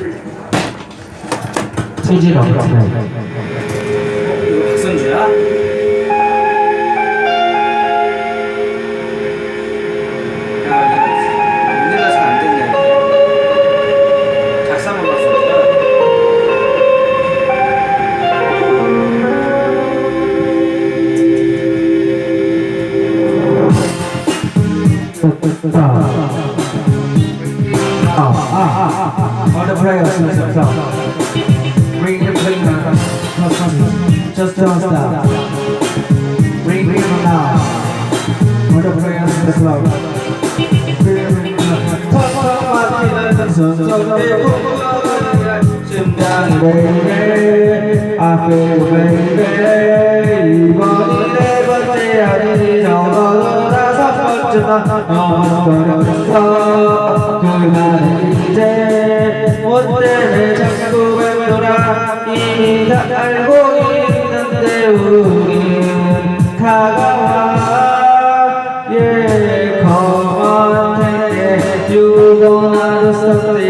없네. 이거 박선주야? 야, 이거 우리가 잘안 됐네. 작사만 박선주야? On the players, bring the bring the just don't stop. Bring bring them now. On the players in the club. Bring baby, I feel baby. 이번이 네 번째 아니 저도 다 못 때문에 자꾸 뵙더라. 이미 다 알고 있는데 우린 다가와. Yeah, come on, take it You don't understand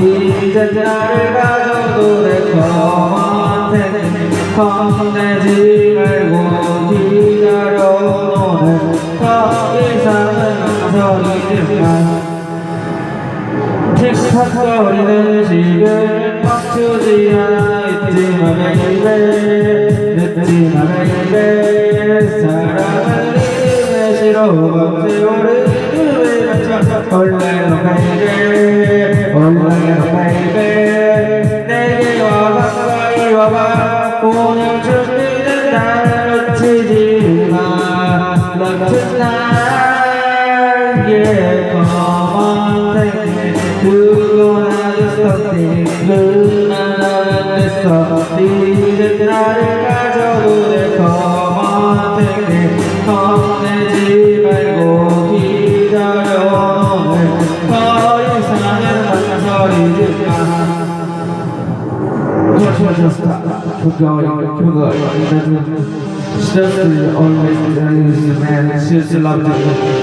이제 나를 가져도 돼 Come on, take it 겁내지 말고 기다려 너는 더 이상은 소리지만 틱탁거리는 시계 멈추지 않아. 있지마 베이베 늦지마 베이베 사랑은 리듬에 싫어 밤새워를 리듬에 맞춰 원래로 베이베 원래로 베이베 내게 와 가까이 와봐. 오늘 준비된 날 놓치지 마. Love tonight me doesn't always use the man, she just loved him.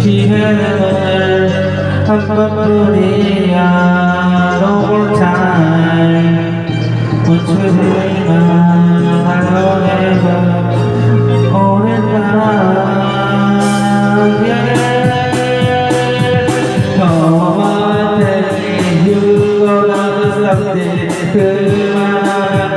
기회는 한 번뿐이야. No more time. 멈추지만